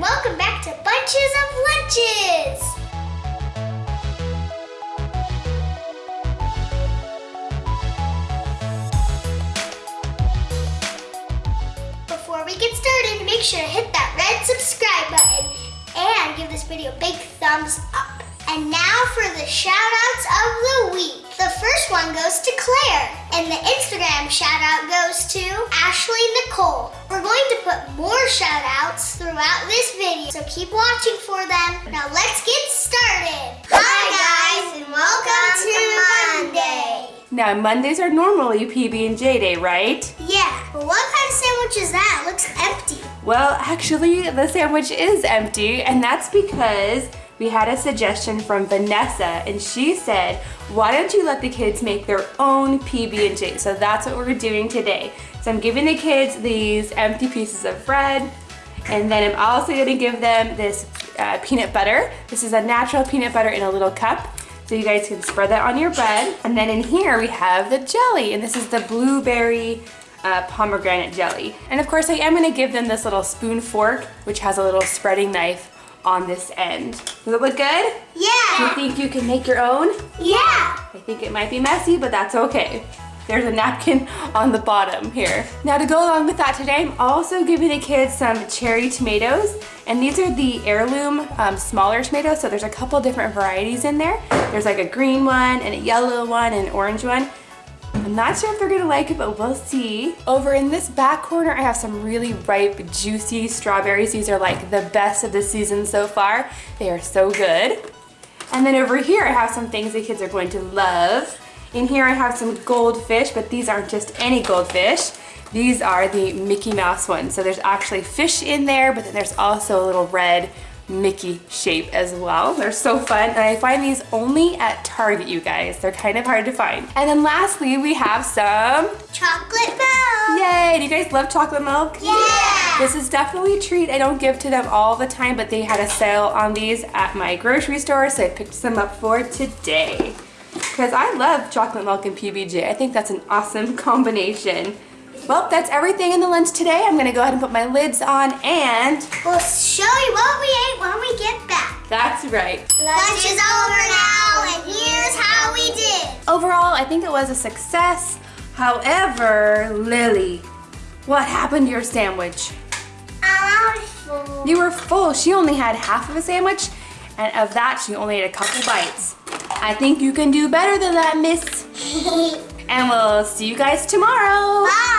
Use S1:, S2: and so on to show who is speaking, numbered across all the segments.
S1: welcome back to Bunches of Lunches. Before we get started, make sure to hit that red subscribe button and give this video a big thumbs up. And now for the shout outs of the week. The first one goes to Claire, and the Instagram shout out goes to Ashley Nicole. We're going to put more shout outs throughout this video, so keep watching for them. Now let's get started. Hi guys, and welcome, to Monday.
S2: Now, Mondays are normally PB&J day, right?
S1: Yeah, but what kind of sandwich is that? It looks empty.
S2: Well, actually, the sandwich is empty, and that's because we had a suggestion from Vanessa, and she said, why don't you let the kids make their own PB&J? So that's what we're doing today. So I'm giving the kids these empty pieces of bread, and then I'm also gonna give them this uh, peanut butter. This is a natural peanut butter in a little cup. So you guys can spread that on your bread. And then in here we have the jelly, and this is the blueberry uh, pomegranate jelly. And of course I am gonna give them this little spoon fork, which has a little spreading knife on this end. Does it look good?
S1: Yeah.
S2: you think you can make your own?
S1: Yeah.
S2: I think it might be messy, but that's okay. There's a napkin on the bottom here. Now to go along with that today, I'm also giving the kids some cherry tomatoes. And these are the heirloom um, smaller tomatoes. So there's a couple different varieties in there. There's like a green one and a yellow one and an orange one. I'm not sure if they're gonna like it, but we'll see. Over in this back corner, I have some really ripe, juicy strawberries. These are like the best of the season so far. They are so good. And then over here, I have some things the kids are going to love. In here, I have some goldfish, but these aren't just any goldfish. These are the Mickey Mouse ones. So there's actually fish in there, but then there's also a little red Mickey shape as well. They're so fun, and I find these only at Target, you guys. They're kind of hard to find. And then lastly, we have some,
S1: Chocolate milk.
S2: yay, do you guys love chocolate milk?
S1: Yeah.
S2: This is definitely a treat. I don't give to them all the time, but they had a sale on these at my grocery store, so I picked some up for today. Because I love chocolate milk and PBJ. I think that's an awesome combination. Well, that's everything in the lunch today. I'm gonna go ahead and put my lids on and
S1: We'll show you what we ate when we get back.
S2: that's right.
S1: Lunch is over now, and here's how we did.
S2: Overall, I think it was a success. However, Lily, what happened to your sandwich?
S1: I was full.
S2: You were full. She only had half of a sandwich, and of that, she only ate a couple bites. I think you can do better than that, miss. And we'll see you guys tomorrow.
S1: Bye.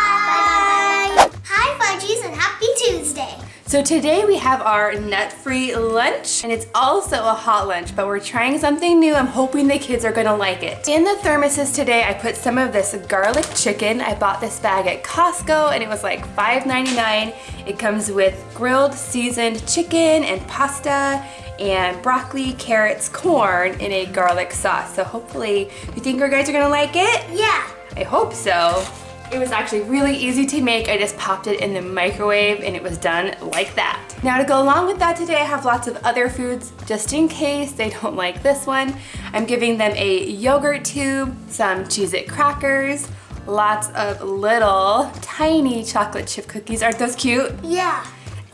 S2: So today we have our nut-free lunch, and it's also a hot lunch, but we're trying something new. I'm hoping the kids are gonna like it. In the thermoses today, I put some of this garlic chicken. I bought this bag at Costco, and it was like $5.99. It comes with grilled seasoned chicken and pasta, and broccoli, carrots, corn in a garlic sauce. So hopefully, you think you guys are gonna like it?
S1: Yeah.
S2: I hope so. It was actually really easy to make. I just popped it in the microwave and it was done like that. Now to go along with that today, I have lots of other foods just in case they don't like this one. I'm giving them a yogurt tube, some Cheez-It crackers, lots of little tiny chocolate chip cookies. Aren't those cute?
S1: Yeah.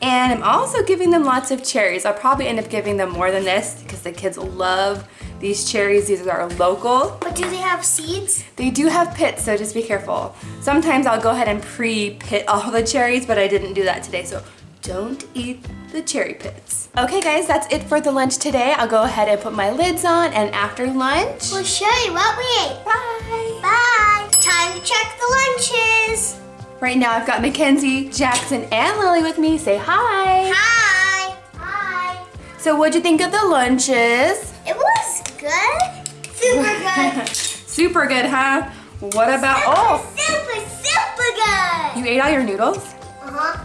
S2: And I'm also giving them lots of cherries. I'll probably end up giving them more than this because the kids love these cherries. These are local.
S1: But do they have seeds?
S2: They do have pits, so just be careful. Sometimes I'll go ahead and pre-pit all the cherries, but I didn't do that today, so don't eat the cherry pits. Okay guys, that's it for the lunch today. I'll go ahead and put my lids on, and after lunch,
S1: We'll show you what we ate.
S2: bye!
S1: Bye. Time to check the lunches.
S2: Right now I've got Mackenzie, Jackson, and Lily with me. Say hi!
S1: Hi. Hi.
S2: So what'd you think of the lunches?
S1: It was good. Super good.
S2: Super good, huh? What about, oh,
S1: Super, super good.
S2: you ate all your noodles?
S1: Uh-huh.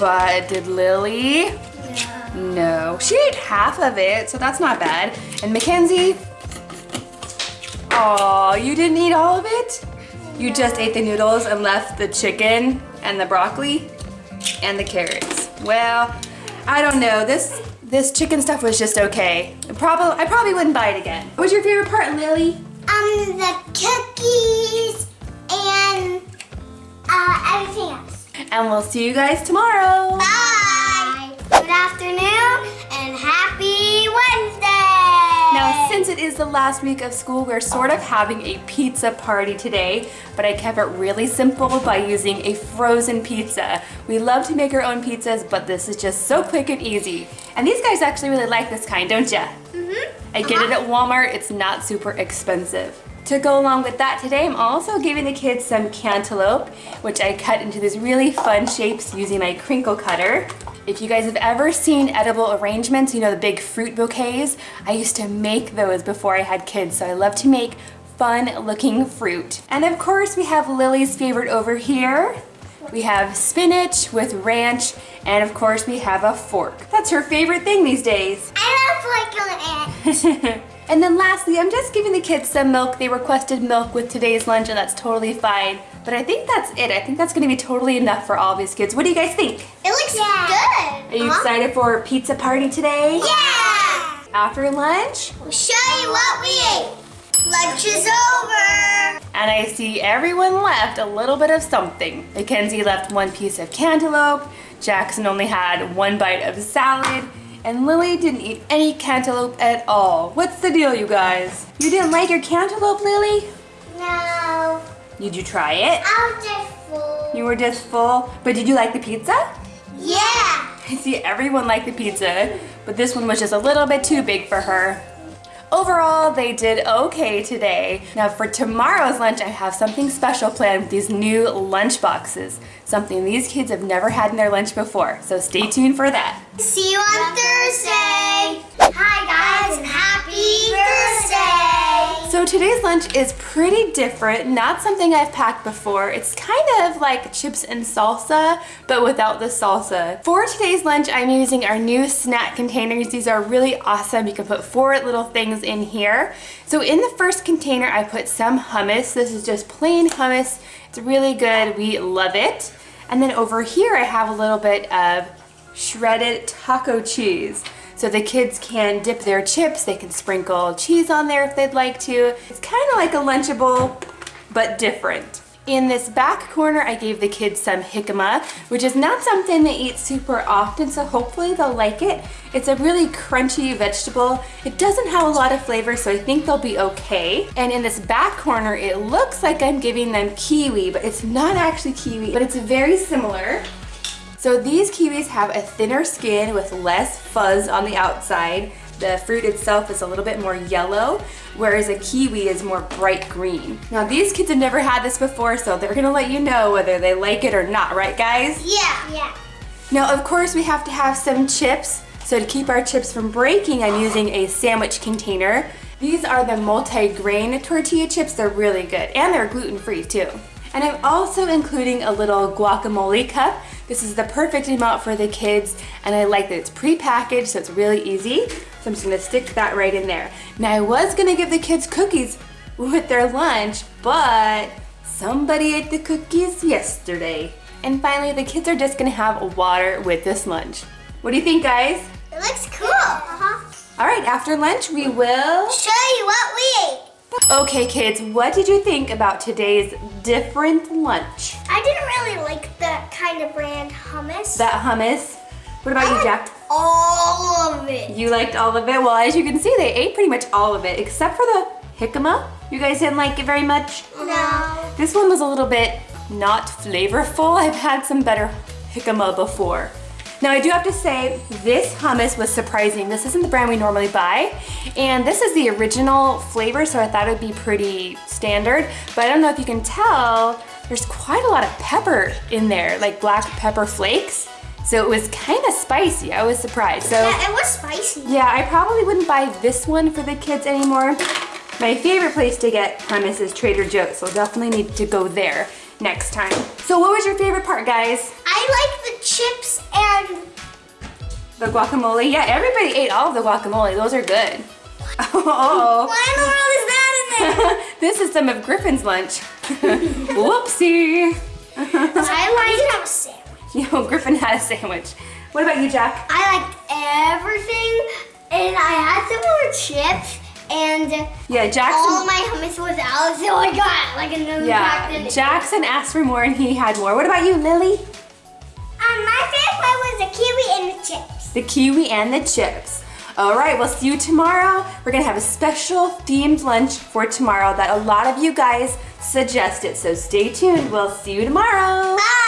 S2: But did Lily?
S1: Yeah.
S2: No, she ate half of it, so that's not bad. And Mackenzie? Oh, you didn't eat all of it? You just ate the noodles and left the chicken and the broccoli and the carrots. Well, I don't know. This this chicken stuff was just okay. Probably, I probably wouldn't buy it again. What was your favorite part, Lily?
S1: Um, the cookies and uh, everything else.
S2: And we'll see you guys tomorrow.
S1: Bye. Bye. Good afternoon and happy Wednesday.
S2: Now, since it is the last week of school, we're sort of having a pizza party today, but I kept it really simple by using a frozen pizza. We love to make our own pizzas, but this is just so quick and easy. And these guys actually really like this kind, don't ya?
S1: Mm-hmm.
S2: I get it at Walmart, it's not super expensive. To go along with that today, I'm also giving the kids some cantaloupe, which I cut into these really fun shapes using my crinkle cutter. If you guys have ever seen edible arrangements, you know the big fruit bouquets, I used to make those before I had kids, so I love to make fun looking fruit. And of course we have Lily's favorite over here. We have spinach with ranch, and of course we have a fork. That's her favorite thing these days.
S1: I love like an
S2: and then lastly, I'm just giving the kids some milk. They requested milk with today's lunch and that's totally fine. But I think that's it. I think that's gonna be totally enough for all these kids. What do you guys think?
S1: It looks good.
S2: Are you excited for a pizza party today?
S1: Yeah.
S2: After lunch?
S1: We'll show you what we ate. Lunch is over.
S2: And I see everyone left a little bit of something. Mackenzie left one piece of cantaloupe. Jackson only had one bite of salad. And Lily didn't eat any cantaloupe at all. What's the deal, you guys? You didn't like your cantaloupe, Lily?
S1: No.
S2: Did you try it?
S1: I'm just full.
S2: You were just full. But did you like the pizza?
S1: Yeah.
S2: I see everyone liked the pizza, but this one was just a little bit too big for her. Overall, they did okay today. Now for tomorrow's lunch, I have something special planned with these new lunch boxes. Something these kids have never had in their lunch before, so stay tuned for that.
S1: See you on Thursday. Hi guys and happy Thursday.
S2: So today's lunch is pretty different, not something I've packed before. It's kind of like chips and salsa, but without the salsa. For today's lunch, I'm using our new snack containers. These are really awesome. You can put four little things in here. So in the first container, I put some hummus. This is just plain hummus. It's really good. We love it. And then over here, I have a little bit of shredded taco cheese. So the kids can dip their chips, they can sprinkle cheese on there if they'd like to. It's kind of like a Lunchable, but different. In this back corner, I gave the kids some jicama, which is not something they eat super often, so hopefully they'll like it. It's a really crunchy vegetable. It doesn't have a lot of flavor, so I think they'll be okay. And in this back corner, it looks like I'm giving them kiwi, but it's not actually kiwi, but it's very similar. So these kiwis have a thinner skin with less fuzz on the outside. The fruit itself is a little bit more yellow, whereas a kiwi is more bright green. Now these kids have never had this before, so they're gonna let you know whether they like it or not, right guys?
S1: Yeah. Yeah.
S2: Now of course we have to have some chips. So to keep our chips from breaking, I'm using a sandwich container. These are the multi-grain tortilla chips. They're really good and they're gluten-free too. And I'm also including a little guacamole cup. This is the perfect amount for the kids and I like that it's pre-packaged so it's really easy. So I'm just gonna stick that right in there. Now I was gonna give the kids cookies with their lunch, but somebody ate the cookies yesterday. And finally, the kids are just gonna have water with this lunch. What do you think, guys?
S1: It looks cool. Uh-huh.
S2: All right, after lunch, we will...
S1: Show you what we ate.
S2: Okay, kids, what did you think about today's different lunch?
S1: I didn't really like the kind of brand hummus.
S2: That hummus. What about you, Jack?
S1: All of it.
S2: You liked all of it? Well, as you can see, they ate pretty much all of it, except for the jicama. You guys didn't like it very much?
S1: No.
S2: This one was a little bit not flavorful. I've had some better jicama before. Now I do have to say, this hummus was surprising. This isn't the brand we normally buy. And this is the original flavor, so I thought it would be pretty standard. But I don't know if you can tell, there's quite a lot of pepper in there, like black pepper flakes. So it was kind of spicy. I was surprised. So
S1: Yeah, it was spicy.
S2: yeah, I probably wouldn't buy this one for the kids anymore. My favorite place to get hummus is Trader Joe's, so definitely need to go there next time. So what was your favorite part, guys?
S1: I like chips and
S2: The guacamole? Yeah, everybody ate all of the guacamole. Those are good. Oh,
S1: what in the world is that in there?
S2: this is some of Griffin's lunch. Whoopsie.
S1: I like a sandwich.
S2: You know, Griffin had a sandwich. What about you, Jack?
S1: I liked everything, and I had some more chips, and
S2: Yeah, Jackson.
S1: all my hummus was out, so I got like another pack.
S2: yeah,
S1: and-
S2: Jackson asked for more and he had more. What about you, Lily?
S1: The kiwi and the chips.
S2: The kiwi and the chips. All right, we'll see you tomorrow. We're gonna have a special themed lunch for tomorrow that a lot of you guys suggested. So stay tuned. We'll see you tomorrow.
S1: Bye.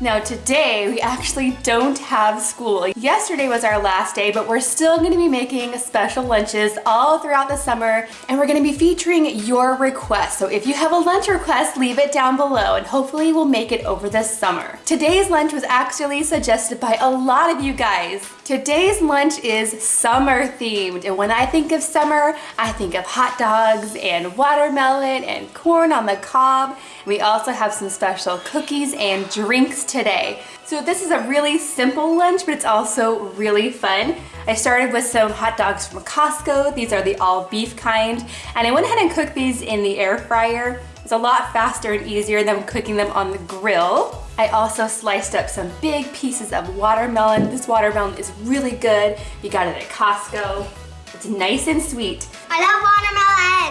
S2: Now today we actually don't have school. Yesterday was our last day, but we're still gonna be making special lunches all throughout the summer and we're gonna be featuring your requests. So if you have a lunch request, leave it down below and hopefully we'll make it over the summer. Today's lunch was actually suggested by a lot of you guys. Today's lunch is summer themed and when I think of summer, I think of hot dogs and watermelon and corn on the cob. We also have some special cookies and drinks today. So this is a really simple lunch, but it's also really fun. I started with some hot dogs from Costco. These are the all beef kind. And I went ahead and cooked these in the air fryer. It's a lot faster and easier than cooking them on the grill. I also sliced up some big pieces of watermelon. This watermelon is really good. You got it at Costco. It's nice and sweet.
S1: I love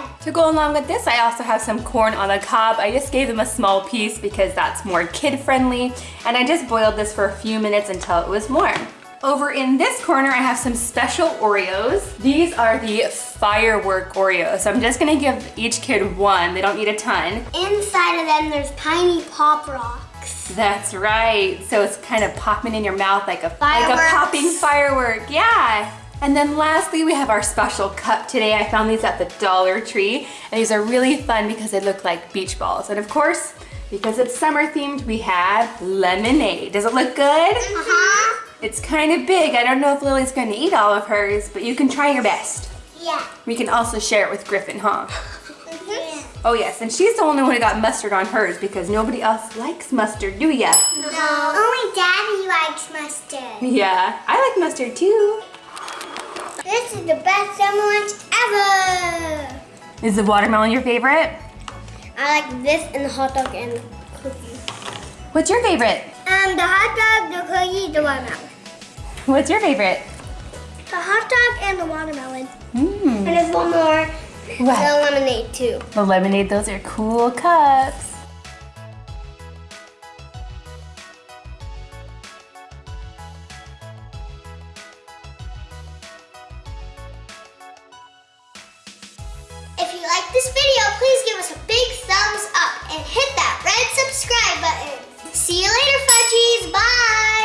S1: watermelon.
S2: To go along with this, I also have some corn on the cob. I just gave them a small piece because that's more kid friendly. And I just boiled this for a few minutes until it was warm. Over in this corner, I have some special Oreos. These are the firework Oreos. So I'm just gonna give each kid one. They don't need a ton.
S1: Inside of them, there's tiny pop rocks.
S2: That's right. So it's kind of popping in your mouth like a, like a popping firework. Yeah. And then lastly, we have our special cup today. I found these at the Dollar Tree. And these are really fun because they look like beach balls. And of course, because it's summer themed, we have lemonade. Does it look good?
S1: Uh-huh.
S2: It's kind of big. I don't know if Lily's gonna eat all of hers, but you can try your best.
S1: Yeah.
S2: We can also share it with Griffin, huh?
S1: Mhm.
S2: Oh yes, and she's the only one who got mustard on hers because nobody else likes mustard, do ya?
S1: No. Only Daddy likes mustard.
S2: Yeah, I like mustard too.
S1: This is the best summer lunch ever.
S2: Is the watermelon your favorite?
S1: I like this and the hot dog and cookie.
S2: What's your favorite?
S1: Um, the hot dog, the cookie, the watermelon.
S2: What's your favorite?
S1: The hot dog and the watermelon.
S2: Mmm.
S1: And there's one more.
S2: What?
S1: The lemonade too.
S2: The lemonade, those are cool cups.
S1: If you like this video, please give us a big thumbs up and hit that red subscribe button. See you later, Fudgies. Bye.